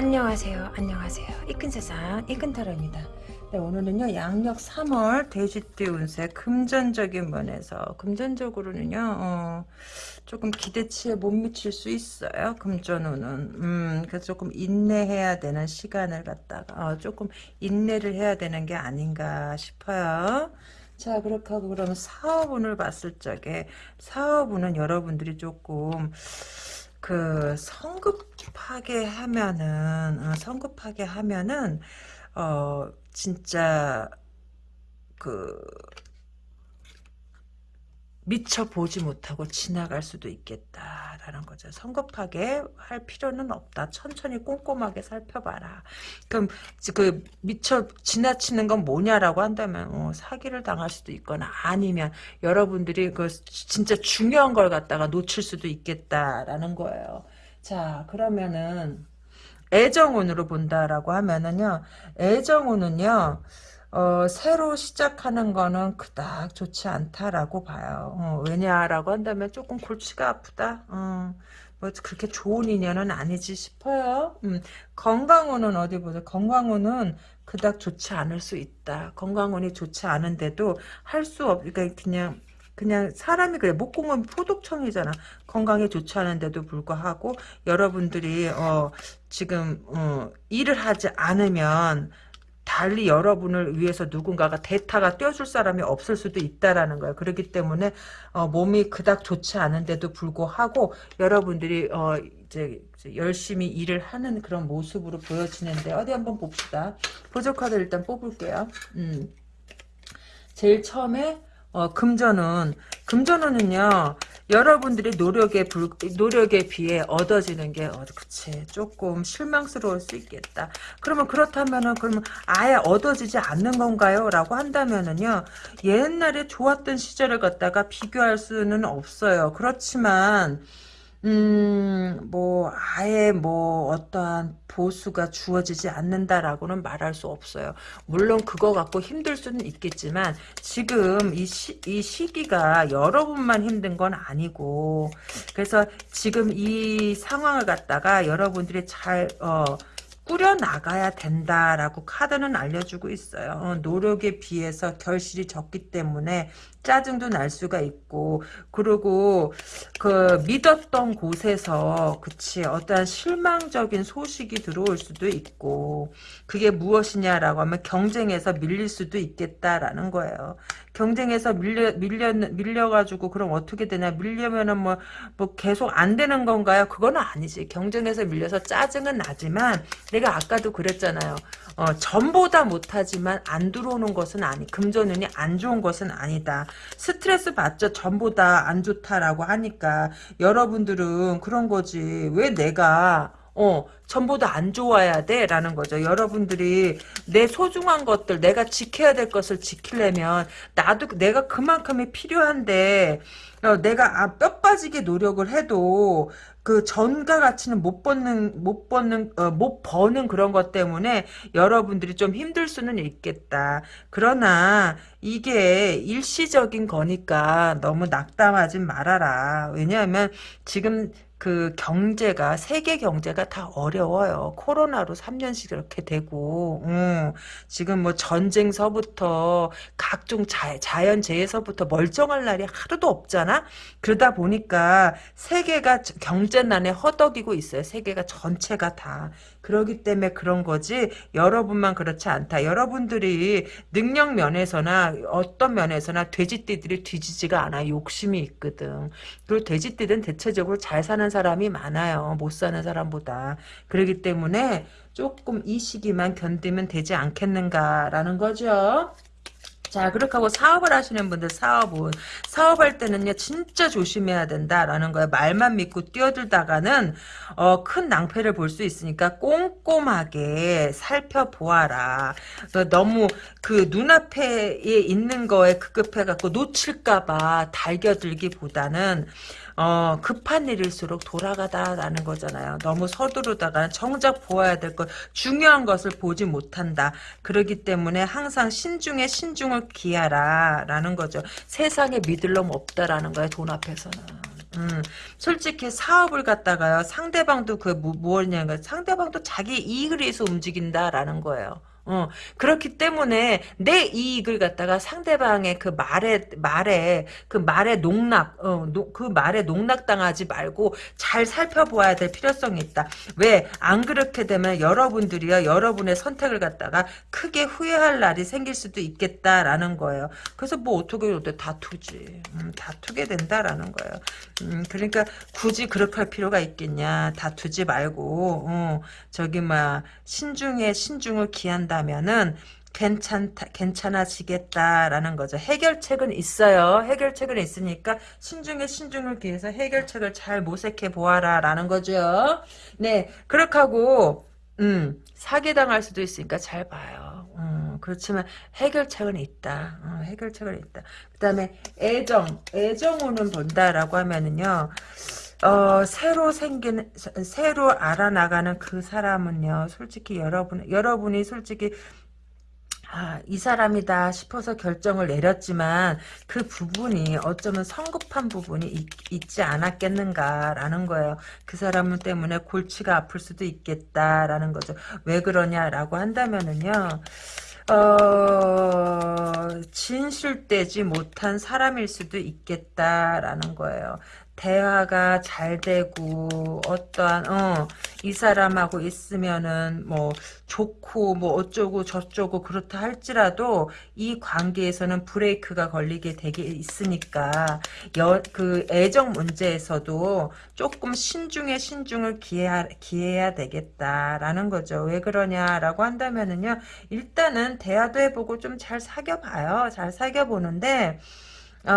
안녕하세요. 안녕하세요. 이큰 세상 이큰타로입니다. 네, 오늘은요 양력 3월 돼지띠 운세 금전적인 면에서 금전적으로는요 어, 조금 기대치에 못 미칠 수 있어요. 금전운은 음, 그래서 조금 인내해야 되는 시간을 갖다가 어, 조금 인내를 해야 되는 게 아닌가 싶어요. 자 그렇게 하고 그러면 사업운을 봤을 적에 사업운은 여러분들이 조금 그 성급하게 하면은 어, 성급하게 하면은 어 진짜 그 미처 보지 못하고 지나갈 수도 있겠다라는 거죠. 성급하게 할 필요는 없다. 천천히 꼼꼼하게 살펴봐라. 그럼 그 미처 지나치는 건 뭐냐라고 한다면 어, 사기를 당할 수도 있거나 아니면 여러분들이 그 진짜 중요한 걸 갖다가 놓칠 수도 있겠다라는 거예요. 자 그러면은 애정운으로 본다라고 하면은요. 애정운은요. 어, 새로 시작하는 거는 그닥 좋지 않다라고 봐요. 어, 왜냐라고 한다면 조금 골치가 아프다. 어, 뭐 그렇게 좋은 인연은 아니지 싶어요. 음, 건강운은 어디 보자. 건강운은 그닥 좋지 않을 수 있다. 건강운이 좋지 않은데도 할 수 없, 그러니까 그냥 그냥 사람이 그래 목공은 포독청이잖아 건강에 좋지 않은데도 불구하고 여러분들이 어 지금 어 일을 하지 않으면 달리 여러분을 위해서 누군가가 대타가 떼어줄 사람이 없을 수도 있다라는 거예요. 그렇기 때문에 어, 몸이 그닥 좋지 않은데도 불구하고 여러분들이 어, 이제 열심히 일을 하는 그런 모습으로 보여지는데 어디 한번 봅시다. 보조 카드 일단 뽑을게요. 음. 제일 처음에 어, 금전은 금전운은요 여러분들의 노력에 불, 노력에 비해 얻어지는 게 어, 그치 조금 실망스러울 수 있겠다. 그러면 그렇다면은 그러면 아예 얻어지지 않는 건가요?라고 한다면은요 옛날에 좋았던 시절을 갖다가 비교할 수는 없어요. 그렇지만 음, 뭐, 아예 뭐, 어떠한 보수가 주어지지 않는다라고는 말할 수 없어요. 물론 그거 갖고 힘들 수는 있겠지만, 지금 이 시, 이 시기가 여러분만 힘든 건 아니고, 그래서 지금 이 상황을 갖다가 여러분들이 잘, 어, 꾸려나가야 된다라고 카드는 알려주고 있어요. 어, 노력에 비해서 결실이 적기 때문에 짜증도 날 수가 있고 그리고 그 믿었던 곳에서 그치 어떠한 실망적인 소식이 들어올 수도 있고 그게 무엇이냐라고 하면 경쟁에서 밀릴 수도 있겠다라는 거예요. 경쟁에서 밀려 밀려 밀려가지고 그럼 어떻게 되냐 밀려면은 뭐뭐 계속 안 되는 건가요? 그건 아니지. 경쟁에서 밀려서 짜증은 나지만 내가 아까도 그랬잖아요. 어, 전보다 못하지만 안 들어오는 것은 아니 금전운이 안 좋은 것은 아니다. 스트레스 받죠. 전보다 안 좋다라고 하니까 여러분들은 그런 거지. 왜 내가 어, 전보다 안 좋아야 돼? 라는 거죠. 여러분들이 내 소중한 것들, 내가 지켜야 될 것을 지키려면, 나도, 내가 그만큼이 필요한데, 어, 내가 아, 뼈 빠지게 노력을 해도, 그 전과 가치는 못 버는 못 버는 어, 못 버는 그런 것 때문에 여러분들이 좀 힘들 수는 있겠다. 그러나 이게 일시적인 거니까 너무 낙담하지 말아라. 왜냐하면 지금 그 경제가 세계 경제가 다 어려워요. 코로나로 3년씩 이렇게 되고 음, 지금 뭐 전쟁서부터 각종 자, 자연재해서부터 멀쩡할 날이 하루도 없잖아. 그러다 보니까 세계가 경제난에 허덕이고 있어요. 세계가 전체가 다. 그러기 때문에 그런 거지 여러분만 그렇지 않다. 여러분들이 능력 면에서나 어떤 면에서나 돼지띠들이 뒤지지가 않아. 욕심이 있거든. 그리고 돼지띠들은 대체적으로 잘 사는 사람이 많아요. 못 사는 사람보다. 그러기 때문에 조금 이 시기만 견디면 되지 않겠는가라는 거죠. 자 그렇게 하고 사업을 하시는 분들 사업은 사업할 때는요 진짜 조심해야 된다라는 거예요 말만 믿고 뛰어들다가는 어, 큰 낭패를 볼 수 있으니까 꼼꼼하게 살펴보아라 너무 그 눈앞에 있는 거에 급급해 갖고 놓칠까봐 달겨들기보다는 어, 급한 일일수록 돌아가다라는 거잖아요. 너무 서두르다가 정작 보아야 될 것, 중요한 것을 보지 못한다. 그러기 때문에 항상 신중에 신중을 기하라. 라는 거죠. 세상에 믿을 놈 없다라는 거예요. 돈 앞에서는. 음, 솔직히 사업을 갖다가요 상대방도 그 뭐, 뭐냐면 상대방도 자기 이익을 위해서 움직인다라는 거예요. 어, 그렇기 때문에 내 이익을 갖다가 상대방의 그 말에, 말에, 그 말에 농락, 어, 노, 그 말에 농락당하지 말고 잘 살펴보아야 될 필요성이 있다. 왜? 안 그렇게 되면 여러분들이요, 여러분의 선택을 갖다가 크게 후회할 날이 생길 수도 있겠다라는 거예요. 그래서 뭐 어떻게 어떻게 다투지. 음, 다투게 된다라는 거예요. 음, 그러니까 굳이 그렇게 할 필요가 있겠냐. 다투지 말고, 어, 저기, 막, 신중에 신중을 기한다. 면은 괜찮다, 괜찮아지겠다라는 거죠. 해결책은 있어요. 해결책은 있으니까 신중에 신중을 기해서 해결책을 잘 모색해 보아라라는 거죠. 네, 그렇게 하고 음, 사기당할 수도 있으니까 잘 봐요. 음, 그렇지만 해결책은 있다. 어, 해결책은 있다. 그 다음에 애정, 애정우는 본다라고 하면은요. 어, 새로 생긴, 새로 알아나가는 그 사람은요, 솔직히 여러분, 여러분이 솔직히, 아, 이 사람이다 싶어서 결정을 내렸지만, 그 부분이 어쩌면 성급한 부분이 있, 지 않았겠는가라는 거예요. 그 사람 때문에 골치가 아플 수도 있겠다라는 거죠. 왜 그러냐라고 한다면은요, 어, 진실되지 못한 사람일 수도 있겠다라는 거예요. 대화가 잘 되고 어떠한 어, 이 사람하고 있으면은 뭐 좋고 뭐 어쩌고 저쩌고 그렇다 할지라도 이 관계에서는 브레이크가 걸리게 되게 있으니까 여, 그 애정 문제에서도 조금 신중에 신중을 기해야, 기해야 되겠다라는 거죠. 왜 그러냐라고 한다면은요. 일단은 대화도 해보고 좀 잘 사귀어봐요. 잘 사귀어보는데 어,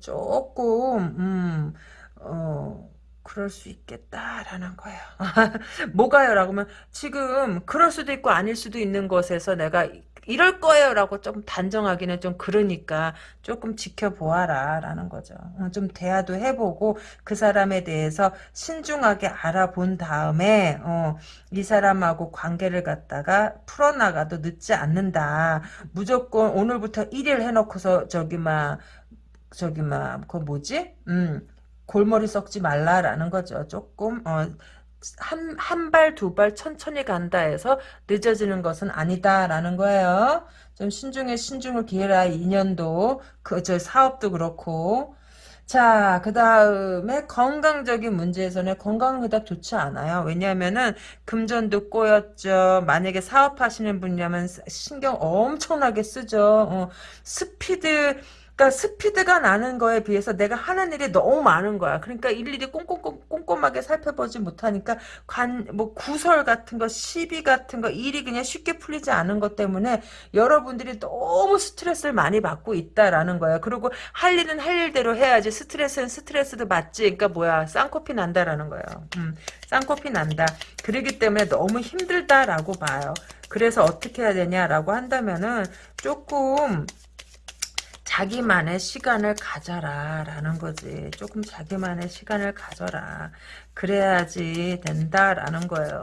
조금, 음, 어, 그럴 수 있겠다라는 거예요. 뭐가요? 라고 하면 지금 그럴 수도 있고 아닐 수도 있는 것에서 내가 이럴 거예요 라고 좀 단정하기는 좀 그러니까 조금 지켜보아라 라는 거죠. 어, 좀 대화도 해보고 그 사람에 대해서 신중하게 알아본 다음에 어, 이 사람하고 관계를 갖다가 풀어나가도 늦지 않는다. 무조건 오늘부터 1일 해놓고서 저기 막 저기 막그 뭐지? 음 골머리 썩지 말라라는 거죠. 조금 어 한, 한 발, 두 발 천천히 간다 해서 늦어지는 것은 아니다라는 거예요. 좀 신중에 신중을 기해라, 인연도, 그, 저 사업도 그렇고. 자, 그 다음에 건강적인 문제에서는 건강은 그닥 좋지 않아요. 왜냐하면은 금전도 꼬였죠. 만약에 사업하시는 분이라면 신경 엄청나게 쓰죠. 어, 스피드, 그러니까 스피드가 나는 거에 비해서 내가 하는 일이 너무 많은 거야. 그러니까 일일이 꼼꼼, 꼼꼼하게 살펴보지 못하니까 관, 뭐 구설 같은 거, 시비 같은 거, 일이 그냥 쉽게 풀리지 않은 것 때문에 여러분들이 너무 스트레스를 많이 받고 있다라는 거야. 그리고 할 일은 할 일대로 해야지 스트레스는 스트레스도 받지. 그러니까 뭐야, 쌍코피 난다라는 거예요. 음, 쌍코피 난다. 그러기 때문에 너무 힘들다라고 봐요. 그래서 어떻게 해야 되냐라고 한다면은 조금 자기만의 시간을 가져라 라는 거지. 조금 자기만의 시간을 가져라. 그래야지 된다라는 거예요.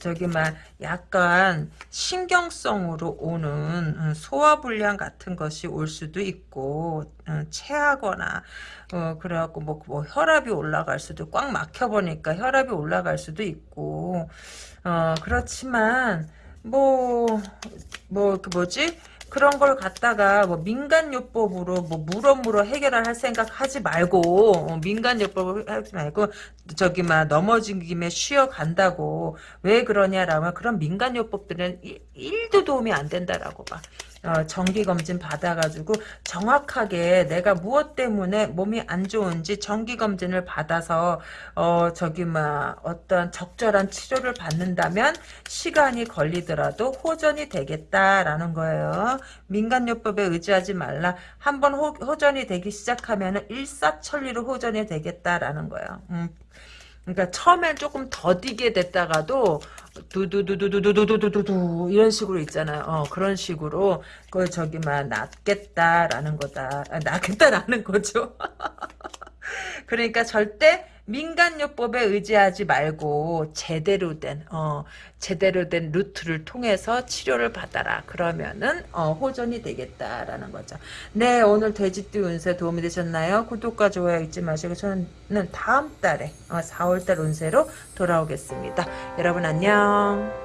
저기 막 약간 신경성으로 오는 음, 소화불량 같은 것이 올 수도 있고 음, 체하거나 어 그래갖고 뭐, 뭐 혈압이 올라갈 수도 꽉 막혀보니까 혈압이 올라갈 수도 있고 어 그렇지만 뭐뭐그 뭐지 그런 걸 갖다가 뭐 민간요법으로 뭐 물어물어 해결할 생각 하지 말고 어, 민간요법을 하지 말고 저기 막 넘어진 김에 쉬어 간다고 왜 그러냐라면 그런 민간요법들은 1도 도움이 안 된다라고 봐. 어, 정기검진 받아가지고 정확하게 내가 무엇 때문에 몸이 안 좋은지 정기검진을 받아서 어 저기 막 어떤 적절한 치료를 받는다면 시간이 걸리더라도 호전이 되겠다라는 거예요. 민간요법에 의지하지 말라. 한번 호전이 되기 시작하면 일사천리로 호전이 되겠다라는 거예요. 음, 그러니까 처음엔 조금 더디게 됐다가도 두두두두두두두두두 이런 식으로 있잖아요. 어, 그런 식으로 그 저기 막 낫겠다라는 거다. 아, 낫겠다라는 거죠. 그러니까 절대 민간요법에 의지하지 말고 제대로 된 어, 제대로 된 루트를 통해서 치료를 받아라. 그러면은 어, 호전이 되겠다라는 거죠. 네, 오늘 돼지띠 운세 도움이 되셨나요? 구독과 좋아요 잊지 마시고 저는 다음 달에 어, 4월달 운세로 돌아오겠습니다. 여러분 안녕.